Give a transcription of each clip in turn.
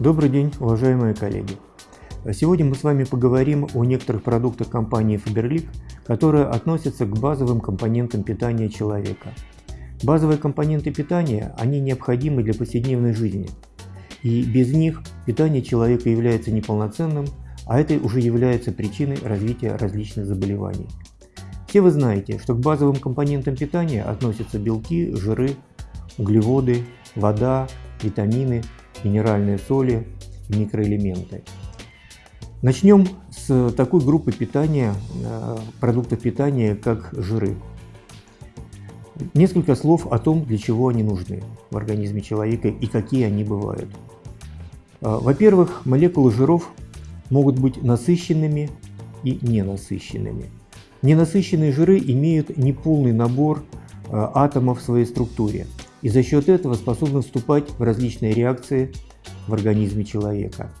Добрый день, уважаемые коллеги! Сегодня мы с вами поговорим о некоторых продуктах компании Faberlic, которые относятся к базовым компонентам питания человека. Базовые компоненты питания, они необходимы для повседневной жизни. И без них питание человека является неполноценным, а это уже является причиной развития различных заболеваний. Все вы знаете, что к базовым компонентам питания относятся белки, жиры, углеводы, вода, витамины, минеральные соли микроэлементы. Начнем с такой группы питания, э, продуктов питания, как жиры. Несколько слов о том, для чего они нужны в организме человека и какие они бывают. Э, во-первых, молекулы жиров могут быть насыщенными и ненасыщенными. Ненасыщенные жиры имеют неполный набор э, атомов в своей структуре – и за счет этого способны вступать в различные реакции в организме человека.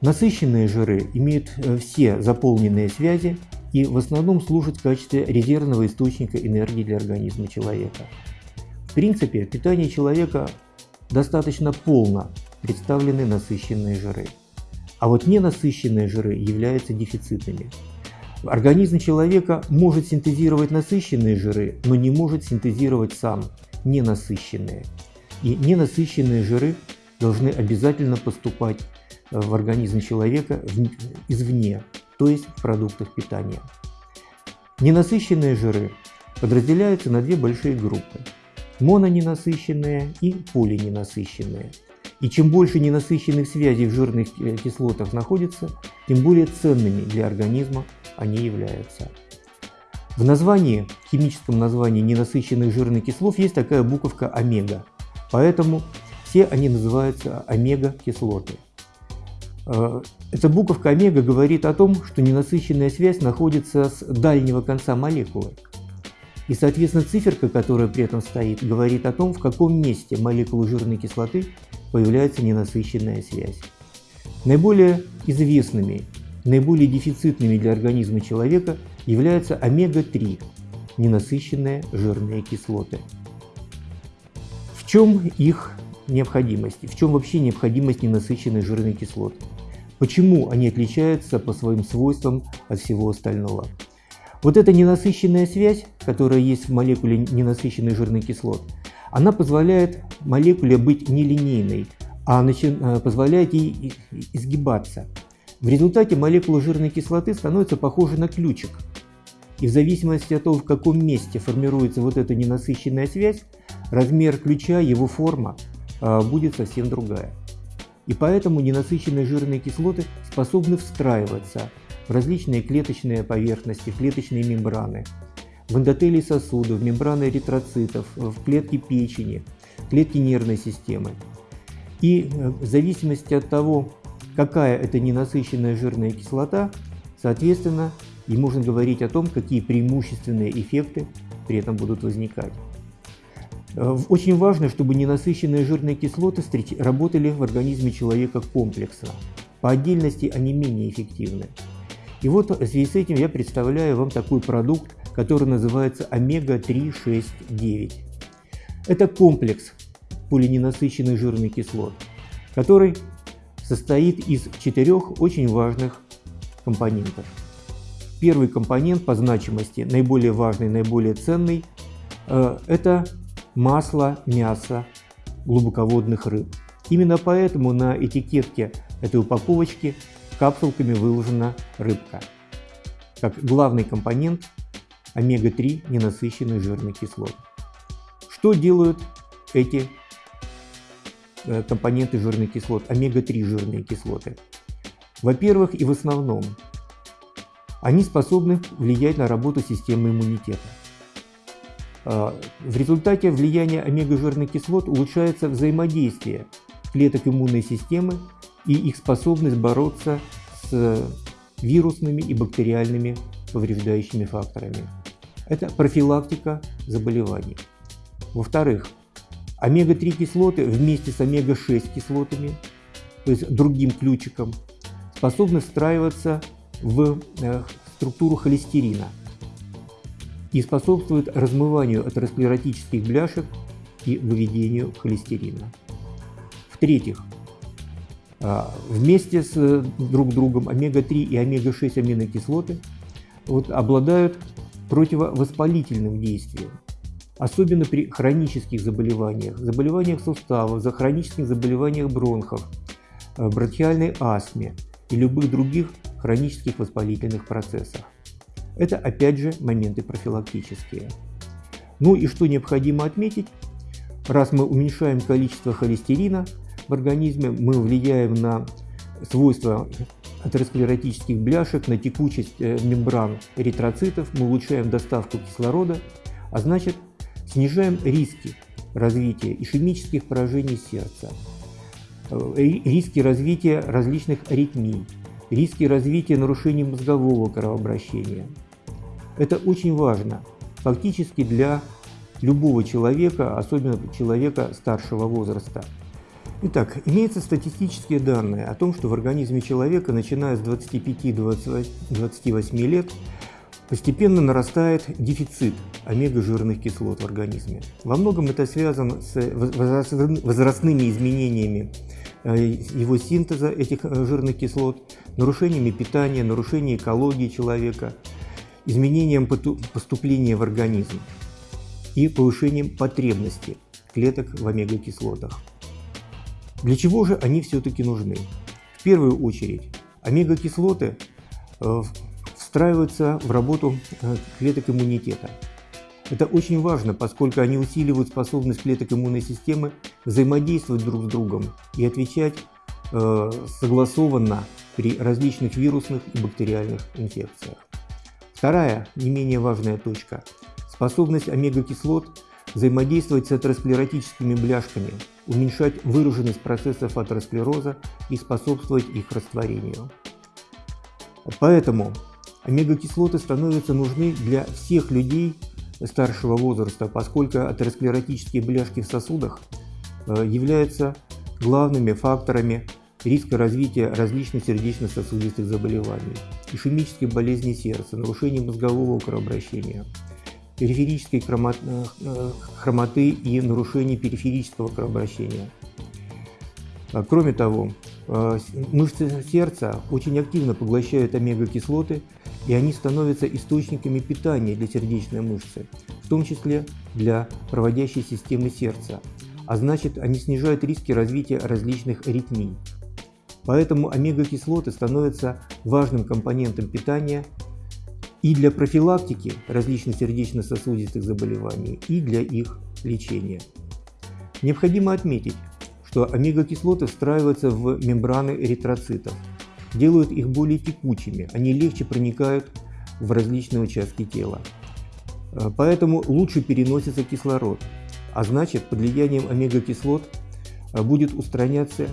Насыщенные жиры имеют э, все заполненные связи и в основном служат в качестве резервного источника энергии для организма человека. В принципе, в питании человека достаточно полно представлены насыщенные жиры. А вот ненасыщенные жиры являются дефицитными. Организм человека может синтезировать насыщенные жиры, но не может синтезировать сам ненасыщенные. И ненасыщенные жиры должны обязательно поступать в организм человека извне, то есть в продуктах питания. Ненасыщенные жиры подразделяются на две большие группы – мононенасыщенные и полиненасыщенные. И чем больше ненасыщенных связей в жирных кислотах находится, тем более ценными для организма они являются. В названии, в химическом названии ненасыщенных жирных кислот есть такая буковка омега, поэтому все они называются омега-кислоты. Э, эта буковка омега говорит о том, что ненасыщенная связь находится с дальнего конца молекулы. И, соответственно, циферка, которая при этом стоит, говорит о том, в каком месте молекулы жирной кислоты появляется ненасыщенная связь. Наиболее известными, наиболее дефицитными для организма человека – являются омега-3 – ненасыщенные жирные кислоты. В чем их необходимость? В чем вообще необходимость ненасыщенных жирных кислот? Почему они отличаются по своим свойствам от всего остального? Вот эта ненасыщенная связь, которая есть в молекуле ненасыщенных жирных кислот, она позволяет молекуле быть нелинейной, а э, позволяет ей изгибаться. В результате молекула жирной кислоты становится похожа на ключик – и в зависимости от того, в каком месте формируется вот эта ненасыщенная связь, размер ключа, его форма а, будет совсем другая. И поэтому ненасыщенные жирные кислоты способны встраиваться в различные клеточные поверхности, клеточные мембраны, в эндотелии сосудов, в мембраны эритроцитов, в клетки печени, клетки нервной системы. И э, в зависимости от того, какая это ненасыщенная жирная кислота, соответственно, и можно говорить о том, какие преимущественные эффекты при этом будут возникать. Э, очень важно, чтобы ненасыщенные жирные кислоты работали в организме человека комплексно. По отдельности они менее эффективны. И вот в связи с этим я представляю вам такой продукт, который называется омега-3,6,9. Это комплекс полиненасыщенных жирных кислот, который состоит из четырех очень важных компонентов. Первый компонент по значимости, наиболее важный, наиболее ценный, э, это масло, мясо глубоководных рыб. Именно поэтому на этикетке этой упаковочки капсулками выложена рыбка, как главный компонент омега-3 ненасыщенных жирных кислот. Что делают эти компоненты жирных кислот, омега-3 жирные кислоты? Во-первых и в основном, они способны влиять на работу системы иммунитета. А, в результате влияния омега-жирных кислот улучшается взаимодействие клеток иммунной системы и их способность бороться с вирусными и бактериальными повреждающими факторами. Это профилактика заболеваний. Во-вторых, омега-3 кислоты вместе с омега-6 кислотами, то есть другим ключиком, способны встраиваться в э, структуру холестерина и способствует размыванию атеросклеротических бляшек и выведению холестерина. В-третьих, А, вместе с э, друг другом омега-3 и омега-6 аминокислоты вот, обладают противовоспалительным действием, особенно при хронических заболеваниях, заболеваниях суставов, за хронических заболеваниях бронхов, э, бронхиальной астме и любых других хронических воспалительных процессах. Это опять же моменты профилактические. Ну и что необходимо отметить, раз мы уменьшаем количество холестерина в организме, мы влияем на свойства атеросклеротических бляшек, на текучесть э, мембран эритроцитов, мы улучшаем доставку кислорода, а значит снижаем риски развития ишемических поражений сердца, э, риски развития различных аритмий, риски развития нарушений мозгового кровообращения. Это очень важно фактически для любого человека, особенно человека старшего возраста. Итак, имеются статистические данные о том, что в организме человека, начиная с 25-28 лет, постепенно нарастает дефицит омега-жирных кислот в организме. Во многом это связано с возрастными изменениями э, его синтеза этих э, жирных кислот, нарушениями питания, нарушением экологии человека, изменением поступления в организм и повышением потребности клеток в омега-кислотах. Для чего же они все-таки нужны? В первую очередь, омега-кислоты э, встраиваются в работу э, клеток иммунитета. Это очень важно, поскольку они усиливают способность клеток иммунной системы взаимодействовать друг с другом и отвечать э, согласованно при различных вирусных и бактериальных инфекциях. Вторая, не менее важная точка – способность омега-кислот взаимодействовать с атеросклеротическими бляшками, уменьшать выраженность процессов атеросклероза и способствовать их растворению. Поэтому омега-кислоты становятся нужны для всех людей старшего возраста, поскольку атеросклеротические бляшки в сосудах э, являются главными факторами риска развития различных сердечно-сосудистых заболеваний, ишемических болезней сердца, нарушений мозгового кровообращения, периферической э, хромоты и нарушений периферического кровообращения. А, кроме того, э, мышцы сердца очень активно поглощают омега-кислоты, и они становятся источниками питания для сердечной мышцы, в том числе для проводящей системы сердца, а значит, они снижают риски развития различных аритмий. Поэтому омега-кислоты становятся важным компонентом питания и для профилактики различных сердечно-сосудистых заболеваний, и для их лечения. Необходимо отметить, что омега-кислоты встраиваются в мембраны эритроцитов, делают их более текучими, они легче проникают в различные участки тела. Поэтому лучше переносится кислород, а значит под влиянием омега-кислот будет устраняться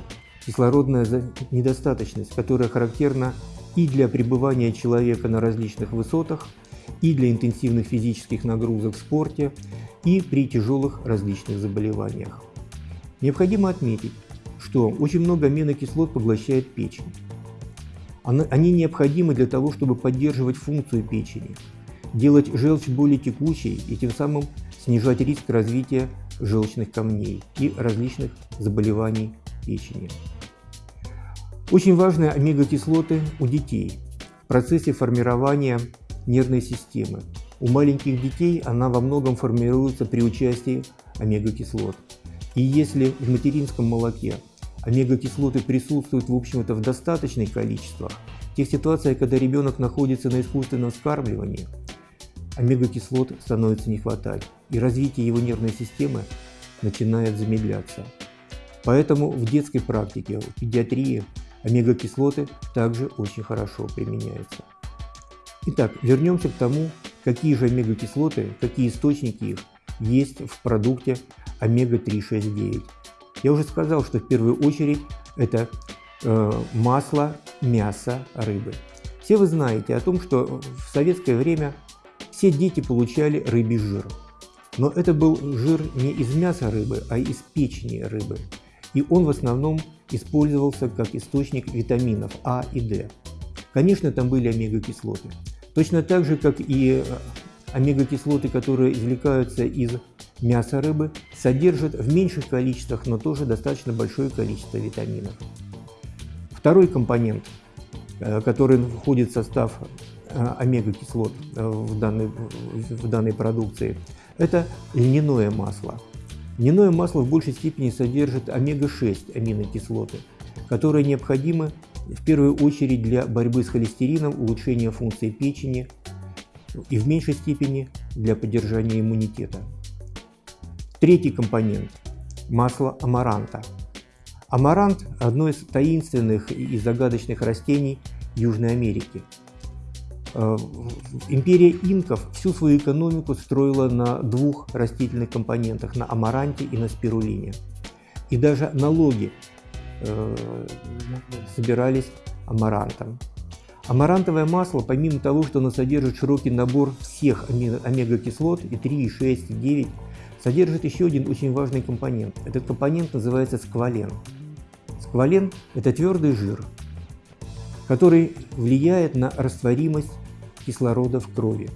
кислородная недостаточность, которая характерна и для пребывания человека на различных высотах, и для интенсивных физических нагрузок в спорте, и при тяжелых различных заболеваниях. Необходимо отметить, что очень много аминокислот поглощает печень. Они необходимы для того, чтобы поддерживать функцию печени, делать желчь более текучей и тем самым снижать риск развития желчных камней и различных заболеваний печени. Очень важны омега-кислоты у детей в процессе формирования нервной системы. У маленьких детей она во многом формируется при участии омега-кислот. И если в материнском молоке омега-кислоты присутствуют в общем-то в достаточных количествах, в тех ситуациях, когда ребенок находится на искусственном вскармливании, омега-кислот становится не хватать, и развитие его нервной системы начинает замедляться. Поэтому в детской практике, в педиатрии омега-кислоты также очень хорошо применяются. Итак, вернемся к тому, какие же омега-кислоты, какие источники их есть в продукте омега-369. Я уже сказал, что в первую очередь это э, масло, мясо, рыбы. Все вы знаете о том, что в советское время все дети получали рыбий жир. Но это был жир не из мяса рыбы, а из печени рыбы. И он в основном использовался как источник витаминов А и D. Конечно, там были омега-кислоты. Точно так же, как и э, омега-кислоты, которые извлекаются из мяса рыбы, содержат в меньших количествах, но тоже достаточно большое количество витаминов. Второй компонент, э, который входит в состав э, омега-кислот э, в данной, в данной продукции, это льняное масло. Льняное масло в большей степени содержит омега-6 аминокислоты, которые необходимы в первую очередь для борьбы с холестерином, улучшения функции печени и в меньшей степени для поддержания иммунитета. Третий компонент – масло амаранта. Амарант – одно из таинственных и загадочных растений Южной Америки. Э, империя инков всю свою экономику строила на двух растительных компонентах – на амаранте и на спирулине. И даже налоги э, собирались амарантом. Амарантовое масло, помимо того, что оно содержит широкий набор всех омега-кислот и 3, и 6, и 9, содержит еще один очень важный компонент. Этот компонент называется сквален. Сквален – это твердый жир, который влияет на растворимость кислорода в крови.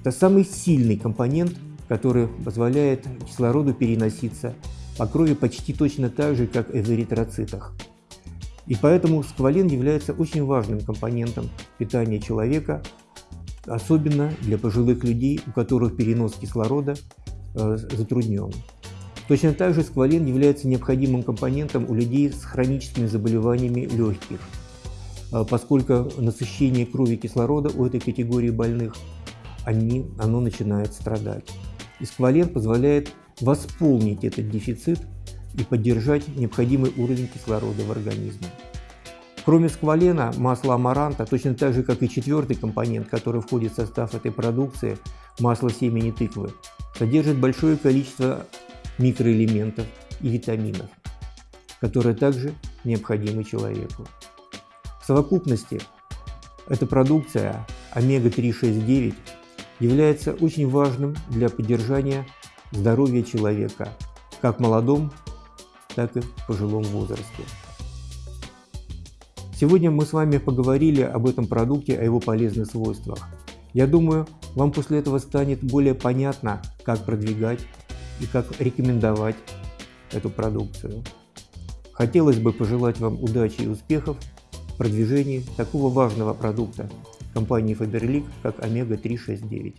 Это самый сильный компонент, который позволяет кислороду переноситься по крови почти точно так же, как в эритроцитах. И поэтому сквален является очень важным компонентом питания человека, особенно для пожилых людей, у которых перенос кислорода Э, затруднен. Точно так же сквален является необходимым компонентом у людей с хроническими заболеваниями легких, э, поскольку насыщение крови кислорода у этой категории больных они, оно начинает страдать. И сквален позволяет восполнить этот дефицит и поддержать необходимый уровень кислорода в организме. Кроме сквалена, масло амаранта, точно так же, как и четвертый компонент, который входит в состав этой продукции, масло семени тыквы, содержит большое количество микроэлементов и витаминов, которые также необходимы человеку. В совокупности эта продукция омега-3,6,9 является очень важным для поддержания здоровья человека, как молодом, так и в пожилом возрасте. Сегодня мы с вами поговорили об этом продукте, о его полезных свойствах. Я думаю, вам после этого станет более понятно, как продвигать и как рекомендовать эту продукцию. Хотелось бы пожелать вам удачи и успехов в продвижении такого важного продукта компании Faberlic, как Омега-369.